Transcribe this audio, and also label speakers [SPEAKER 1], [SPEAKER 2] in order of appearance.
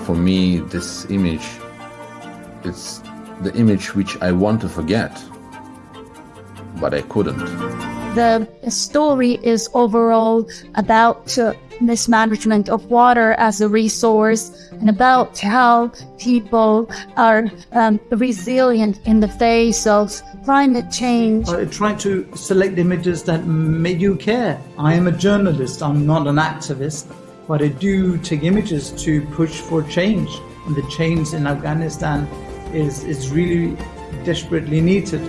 [SPEAKER 1] for me, this image, it's the image which I want to forget, but I couldn't.
[SPEAKER 2] The story is overall about uh, mismanagement of water as a resource and about how people are um, resilient in the face of climate change.
[SPEAKER 3] I tried to select images that made you care. I am a journalist, I'm not an activist, but I do take images to push for change. And the change in Afghanistan is, is really desperately needed.